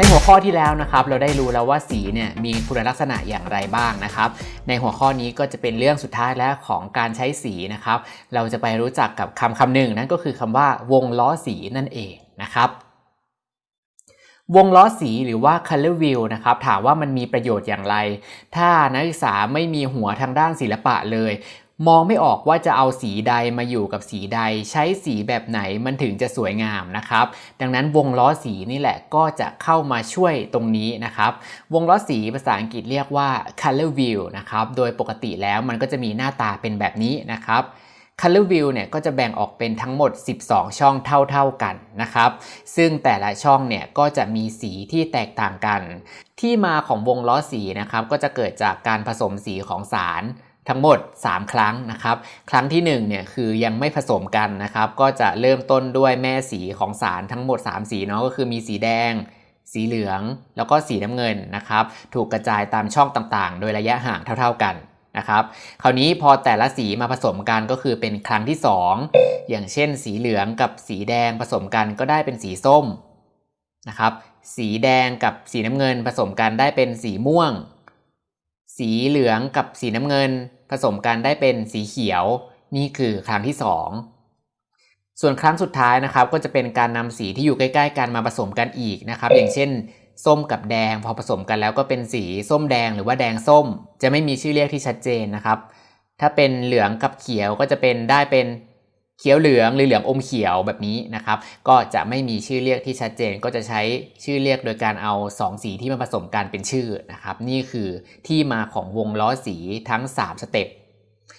ในหัวข้อที่แล้วนะครับเราได้รู้แล้วว่าสีเนี่ยมีคุณลักษณะอย่างไรบ้างนะครับในหัวข้อนี้ก็จะเป็นเรื่องสุดท้ายแล้วของการใช้สีนะครับเราจะไปรู้จักกับคำคำหนึ่งนั่นก็คือคำว่าวงล้อสีนั่นเองนะครับวงล้อสีหรือว่า color wheel นะครับถามว่ามันมีประโยชน์อย่างไร ถ้านักศึกษาไม่มีหัวทางด้านศิลปะเลย มองไม่ออกว่าจะเอาสีใดมาอยู่กับสีใด ใช้สีแบบไหนมันถึงจะสวยงามนะครับ ดังนั้นวงล้อสีนี่แหละก็จะเข้ามาช่วยตรงนี้นะครับ วงล้อสีภาษาอังกฤษเรียกว่า color wheel นะครับ โดยปกติแล้วมันก็จะมีหน้าตาเป็นแบบนี้นะครับ Color View เนี่ยก็จะแบ่งออกเป็นทั้งหมด 12 ช่องเท่าๆกันนะครับ ซึ่งแต่ละช่องเนี่ยก็จะมีสีที่แตกต่างกัน ที่มาของวงล้อสีนะครับก็จะเกิดจากการผสมสีของสาร ทั้งหมด 3 ครั้งนะครับ ครั้งที่1เนี่ยคือยังไม่ผสมกันนะครับ ก็จะเริ่มต้นด้วยแม่สีของสารทั้งหมด 3 สีเนาะก็คือมีสีแดง สีเหลือง แล้วก็สีน้ำเงินนะครับ ถูกกระจายตามช่องต่างๆ โดยระยะห่างเท่า ๆกันนะครับ คราวนี้พอแต่ละสีมาผสมกันก็คือเป็นครั้งที่ 2 อย่างเช่น สีเหลืองกับสีแดงผสมกันก็ได้เป็นสีส้มนะครับ สีแดงกับสีน้ำเงินผสมกันได้เป็นสีม่วง สีเหลืองกับสีน้ำเงิน ผสมกันได้เป็นสีเขียว นี่คือครั้งที่ 2 ส่วนครั้งสุดท้ายนะครับ ก็จะเป็นการนำสีที่อยู่ใกล้ๆกันมาผสมกันอีกนะครับ อย่างเช่น ส้มกับแดง พอผสมกันแล้วก็เป็นสีส้มแดงหรือว่าแดงส้ม จะไม่มีชื่อเรียกที่ชัดเจนนะครับ ถ้าเป็นเหลืองกับเขียวก็จะเป็นได้เป็น เขียวเหลืองหรือเหลืองอมเขียวแบบนี้นะครับ ก็จะไม่มีชื่อเรียกที่ชัดเจนก็จะใช้ชื่อเรียกโดยการเอา 2 สีที่มาผสมกันเป็นชื่อนะครับ นี่คือที่มาของวงล้อสีทั้ง 3 สเต็ป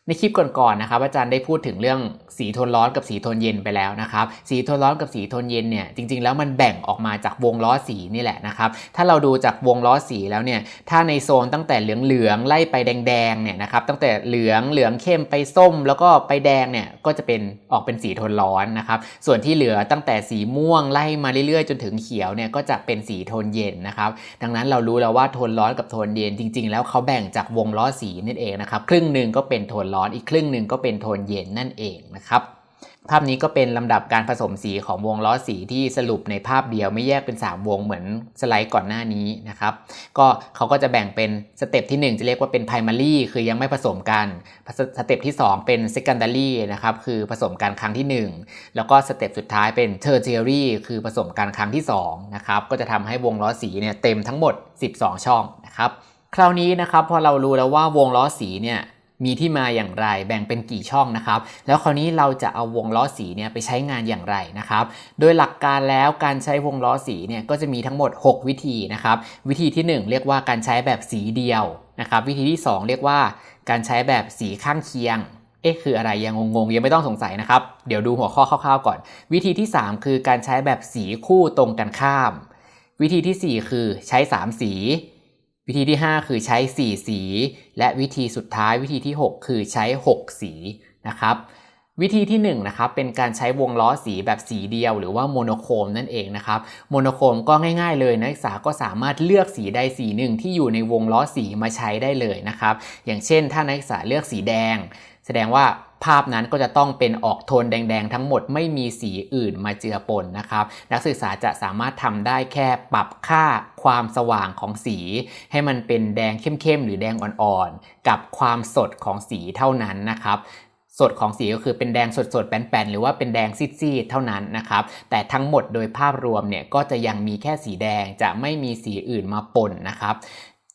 ในคลิปก่อนๆนะครับอาจารย์ได้พูดถึงเรื่องสีโทนร้อนกับสีโทนเย็นไปแล้วนะครับสีโทนร้อนกับสีโทนเย็นเนี่ยจริงๆแล้วมันแบ่งออกมาจากวงล้อสีนี่แหละนะครับถ้าเราดูจากวงล้อสีแล้วเนี่ยถ้าในโซนตั้งแต่เหลืองๆไล่ไปแดงๆเนี่ยนะครับตั้งแต่เหลืองเหลืองเข้มไปส้ม แล้วก็ไปแดงเนี่ยก็จะเป็นออกเป็นสีโทนร้อนนะครับส่วนที่เหลือตั้งแต่สีม่วงไล่มาเรื่อยๆ จนถึงเขียวเนี่ยก็จะเป็นสีโทนเย็นนะครับดังนั้นเรารู้แล้วว่าโทนร้อนกับโทนเย็นจริง ๆ แล้วเขาแบ่งจากวงล้อสีนั่นเองนะครับครึ่งหนึ่งก็เป็นโทนร้อนอีกครึ่งหนึ่งก็เป็นโทนเย็นนั่นเองนะครับ ภาพนี้ก็เป็นลำดับการผสมสีของวงล้อสีที่สรุปในภาพเดียวไม่แยกเป็น 3 วงเหมือนสไลด์ก่อนหน้านี้นะครับ ก็เขาก็จะแบ่งเป็นสเต็ปที่ 1 จะเรียกว่าเป็น primary คือยังไม่ผสมกัน สเต็ปที่ 2 เป็น secondary นะครับคือผสมกันครั้งที่ 1 แล้วก็สเต็ปสุดท้ายเป็น tertiary คือผสมกันครั้งที่2นะครับก็จะทำให้วงล้อสีเนี่ยเต็มทั้งหมด 12 ช่องนะครับคราวนี้นะครับพอเรารู้แล้วว่าวงล้อสีเนี่ย มีที่มาอย่างไร แบ่งเป็นกี่ช่องนะครับ แล้วคราวนี้เราจะเอาวงล้อสีเนี่ยไปใช้งานอย่างไรนะครับ โดยหลักการแล้วการใช้วงล้อสีเนี่ยก็จะมีทั้งหมด 6 วิธีนะครับ วิธีที่ 1 เรียกว่าการใช้แบบสีเดียวนะครับวิธีที่ 2 เรียกว่าการใช้แบบสีข้างเคียงเอ๊ะคืออะไรยังงงๆยังไม่ต้องสงสัยนะครับ เดี๋ยวดูหัวข้อคร่าวๆก่อน วิธีที่ 3 คือการใช้แบบสีคู่ตรงกันข้าม วิธีที่ 4 คือใช้ 3 สี วิธีที่ 5 คือใช้ 4 สี และวิธีสุดท้ายวิธีที่ 6 คือใช้ 6 สีนะครับวิธีที่1นะครับเป็นการใช้วงล้อสีแบบสีเดียว หรือว่าโมโนโครมนั่นเองนะครับโมโนโครมก็ง่ายๆเลยนักศึกษาก็สามารถเลือกสีใดสีหนึ่งที่อยู่ในวงล้อสีมาใช้ได้เลยนะครับอย่างเช่น ถ้านักศึกษาเลือกสีแดง แสดงว่า ภาพนั้นก็จะต้องเป็นออกโทนแดงๆ ทั้งหมดไม่มีสีอื่นมาเจือปนนะครับ นักศึกษาจะสามารถทำได้แค่ปรับค่าความสว่างของสี ให้มันเป็นแดงเข้มๆ หรือแดงอ่อนๆ กับความสดของสีเท่านั้นนะครับสดของสีก็คือเป็นแดงสดๆแป้นๆหรือว่าเป็นแดงซีดๆเท่านั้นนะครับ แต่ทั้งหมดโดยภาพรวมเนี่ยก็จะยังมีแค่สีแดงจะไม่มีสีอื่นมาปนนะครับ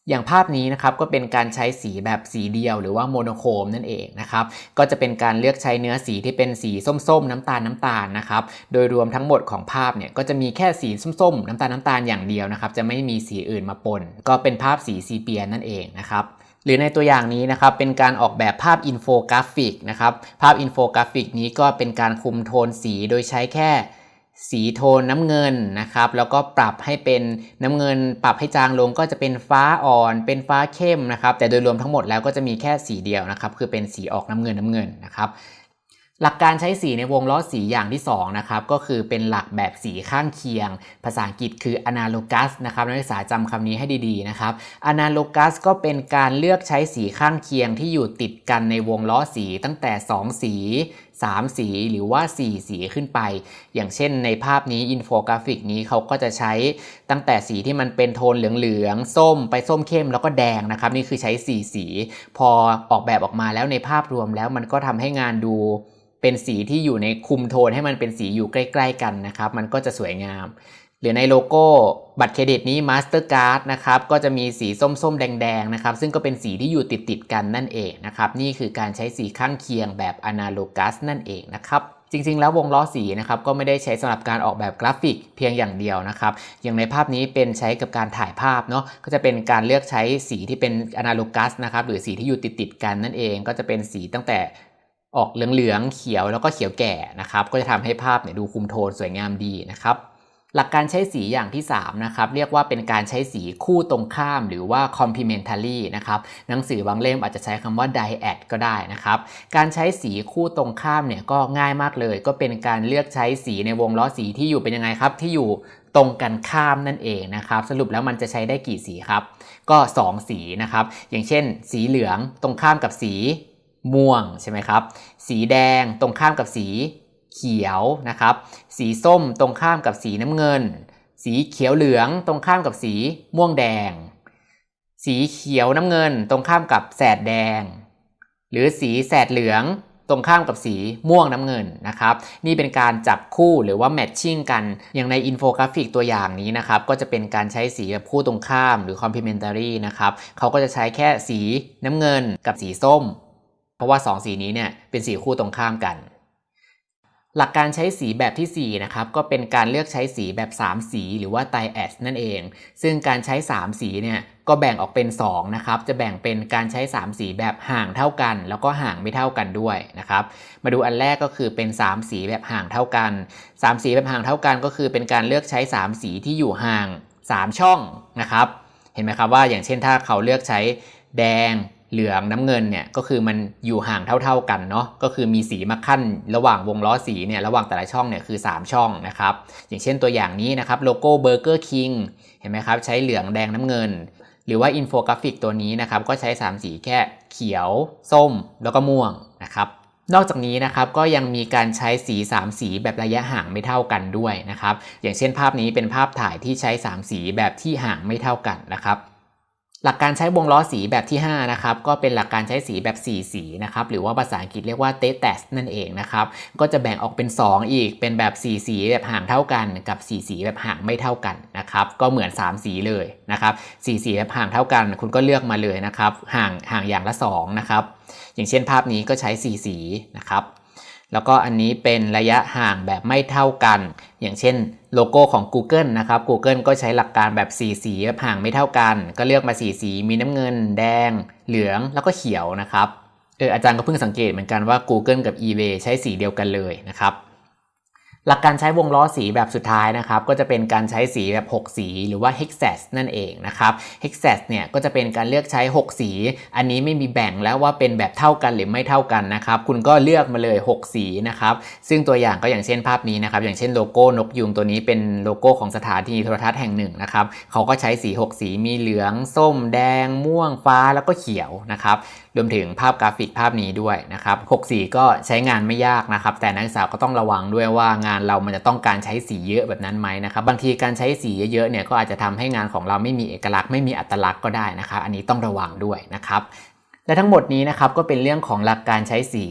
อย่างภาพนี้นะครับก็เป็นการใช้สีแบบสีเดียวหรือว่าโมโนโครมนั่นเองนะครับก็จะเป็นการเลือกใช้เนื้อสีที่เป็นสีส้มๆ น้ำตาลน้ำตาลนะครับโดยรวมทั้งหมดของภาพเนี่ยก็จะมีแค่สีส้มๆ น้ำตาลน้ำตาลอย่างเดียวนะครับจะไม่มีสีอื่นมาปน ก็เป็นภาพสีซีเปียนั่นเองนะครับหรือในตัวอย่างนี้นะครับเป็นการออกแบบภาพอินโฟกราฟิกนะครับภาพอินโฟกราฟิกนี้ก็เป็นการคุมโทนสีโดยใช้แค่ สีโทนน้ำเงินนะครับ แล้วก็ปรับให้เป็นน้ำเงิน ปรับให้จางลงก็จะเป็นฟ้าอ่อน เป็นฟ้าเข้มนะครับ แต่โดยรวมทั้งหมดแล้วก็จะมีแค่สีเดียวนะครับ คือเป็นสีออกน้ำเงินน้ำเงินนะครับ หลักการใช้สีในวงล้อสีอย่างที่2นะครับ ก็คือเป็นหลักแบบสีข้างเคียง ภาษาอังกฤษคือ analogous นะครับนักศึกษาจำคำนี้ให้ดีๆนะครับ analogous ก็เป็นการเลือกใช้สีข้างเคียงที่อยู่ติดกันในวงล้อสีตั้งแต่ 2 สี3 สีหรือว่า 4 สีขึ้นไป อย่างเช่นในภาพนี้อินโฟกราฟิกนี้เขาก็จะใช้ตั้งแต่สีที่มันเป็นโทนเหลืองๆส้มไปส้มเข้มแล้วก็แดงนะครับ นี่คือใช้ 4 สี พอออกแบบออกมาแล้วในภาพรวมแล้วมันก็ทำให้งานดูเป็นสีที่อยู่ในคุมโทนให้มันเป็นสีอยู่ใกล้ ๆ กันนะครับ มันก็จะสวยงาม หรือในโลโก้บัตรเครดิตนี้ Mastercard นะครับก็จะมีสีส้มๆ แดงๆนะครับซึ่งก็เป็นสีที่อยู่ติดๆกันนั่นเองนะครับนี่คือการใช้สีข้างเคียงแบบ Analogous นั่นเองนะครับจริงๆ แล้ววงล้อสีนะครับก็ไม่ได้ใช้สำหรับการออกแบบกราฟิกเพียงอย่างเดียวนะครับอย่างในภาพนี้เป็นใช้กับการถ่ายภาพเนาะก็จะเป็นการเลือกใช้สีที่เป็น Analogous นะครับหรือสีที่อยู่ติดๆกันนั่นเองก็จะเป็นสีตั้งแต่ออกเหลืองๆเขียวแล้วก็เขียวแก่นะครับก็จะทำให้ภาพเนี่ยดูคุมโทนสวยงามดีนะครับ หลักการใช้สีอย่างที่3นะครับเรียกว่าเป็นการใช้สีคู่ตรงข้ามหรือว่า complementary นะครับหนังสือบางเล่มอาจจะใช้คำว่า dyad ก็ได้นะครับการใช้สีคู่ตรงข้ามเนี่ยก็ง่ายมากเลย ก็เป็นการเลือกใช้สีในวงล้อสีที่อยู่เป็นยังไงครับที่อยู่ตรงกันข้ามนั่นเองนะครับ สรุปแล้วมันจะใช้ได้กี่สีครับ ก็ 2 สีนะครับ อย่างเช่น สีเหลืองตรงข้ามกับสีม่วงใช่ไหมครับ สีแดงตรงข้ามกับสี เขียวนะครับ สีส้มตรงข้ามกับสีน้ำเงิน สีเขียวเหลืองตรงข้ามกับสีม่วงแดง สีเขียวน้ำเงินตรงข้ามกับแสดแดง หรือสีแสดเหลืองตรงข้ามกับสีม่วงน้ำเงินนะครับ นี่เป็นการจับคู่หรือว่า matching กัน อย่างในอินโฟกราฟิกตัวอย่างนี้นะครับ ก็จะเป็นการใช้สีแบบคู่ตรงข้ามหรือ complementary นะครับเขาก็จะใช้แค่สีน้ำเงินกับสีส้ม เพราะว่า 2 สีนี้เนี่ยเป็นสีคู่ตรงข้ามกัน หลักการใช้สีแบบที่ 4 นะครับ ก็เป็นการเลือกใช้สีแบบ 3 สีหรือว่า t แอ d นั่นเอง ซึ่งการใช้ 3 สีเนี่ยก็แบ่งออกเป็น 2 นะครับ จะแบ่งเป็นการใช้ 3 สีแบบห่างเท่ากัน แล้วก็ห่างไม่เท่ากันด้วยนะครับ มาดูอันแรกก็คือเป็น 3 สีแบบห่างเท่ากัน 3 สีแบบห่างเท่ากัน ก็คือเป็นการเลือกใช้ 3 สีที่อยู่ห่าง 3 ช่องนะครับ เห็นไหมครับว่าอย่างเช่นถ้าเขาเลือกใช้แดง เหลืองน้ำเงินเนี่ยก็คือมันอยู่ห่างเท่า ๆกันเนาะก็คือมีสีมาคั่นระหว่างวงล้อสีเนี่ยระหว่างแต่ละช่องเนี่ยคือ 3 ช่องนะครับอย่างเช่นตัวอย่างนี้นะครับโลโก้เบอร์เกอร์คิงเห็นไหมครับใช้เหลืองแดงน้ำเงิน หรือว่าอินโฟกราฟิกตัวนี้นะครับก็ใช้ 3 สีแค่เขียว ส้ม แล้วก็ม่วงนะครับนอกจากนี้นะครับก็ยังมีการใช้สี 3 สีแบบระยะห่างไม่เท่ากันด้วยนะครับอย่างเช่นภาพนี้เป็นภาพถ่ายที่ใช้ 3 สีแบบที่ห่างไม่เท่ากันนะครับ หลักการใช้วงล้อสีแบบที่ 5 นะครับ ก็เป็นหลักการใช้สีแบบ 4 สีนะครับ หรือว่าภาษาอังกฤษเรียกว่า t e t e s นั่นเองนะครับ ก็จะแบ่งออกเป็น 2 อีก เป็นแบบ 4 สีแบบห่างเท่ากัน กับ 4 สีแบบห่างไม่เท่ากันนะครับ ก็เหมือน 3 สีเลยนะครับ4สีแบบห่างเท่ากัน คุณก็เลือกมาเลยนะครับ ห่างห่างอย่างละ2นะครับ อย่างเช่นภาพนี้ก็ใช้ 4 สีนะครับ แล้วก็อันนี้เป็นระยะห่างแบบไม่เท่ากัน อย่างเช่นโลโก้ของ Google นะครับ Google ก็ใช้หลักการแบบ4สีสีห่างไม่เท่ากัน ก็เลือกมา4สีมีน้ำเงิน แดง เหลืองแล้วก็เขียวนะครับเอออาจารย์ก็เพิ่งสังเกตเหมือนกันว่า Google กับ eBay ใช้สีเดียวกันเลยนะครับ หลักการใช้วงล้อสีแบบสุดท้ายนะครับก็จะเป็นการใช้สีแบบ 6 สีหรือว่า hexas นั่นเองนะครับ hexas เนี่ยก็จะเป็นการเลือกใช้ 6 สี อันนี้ไม่มีแบ่งแล้วว่าเป็นแบบเท่ากันหรือไม่เท่ากันนะครับคุณก็เลือกมาเลย 6 สีนะครับซึ่งตัวอย่างก็อย่างเช่นภาพนี้นะครับอย่างเช่นโลโก้นกยูงตัวนี้เป็นโลโก้ของสถานีโทรทัศน์แห่งหนึ่งนะครับเขาก็ใช้สี 6 สีมีเหลือง ส้ม แดง ม่วงฟ้าแล้วก็เขียวนะครับ รวมถึงภาพกราฟิกภาพนี้ด้วยนะครับ6สีก็ใช้งานไม่ยากนะครับ แต่นักศึกษาก็ต้องระวังด้วยว่างานเรามันจะต้องการใช้สีเยอะแบบนั้นไหมนะครับบางทีการใช้สีเยอะๆเนี่ยก็อาจจะทำให้งานของเราไม่มีเอกลักษณ์ไม่มีอัตลักษณ์ก็ได้นะครับ อันนี้ต้องระวังด้วยนะครับ และทั้งหมดนี้นะครับก็เป็นเรื่องของหลักการใช้สี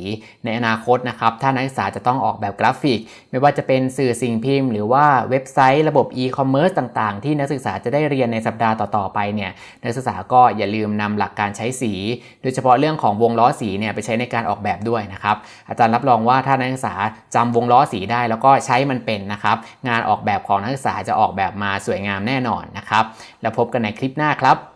ในอนาคตนะครับถ้านักศึกษาจะต้องออกแบบกราฟิก ไม่ว่าจะเป็นสื่อสิ่งพิมพ์ หรือว่าเว็บไซต์ระบบ e-commerce ต่างๆ ที่นักศึกษาจะได้เรียนในสัปดาห์ต่อๆไปเนี่ยนักศึกษาก็อย่าลืมนำหลักการใช้สี โดยเฉพาะเรื่องของวงล้อสีเนี่ยไปใช้ในการออกแบบด้วยนะครับอาจารย์รับรองว่าถ้านักศึกษาจำวงล้อสีได้ แล้วก็ใช้มันเป็นนะครับงานออกแบบของนักศึกษาจะออกแบบมาสวยงามแน่นอนนะครับแล้วพบกันในคลิปหน้าครับ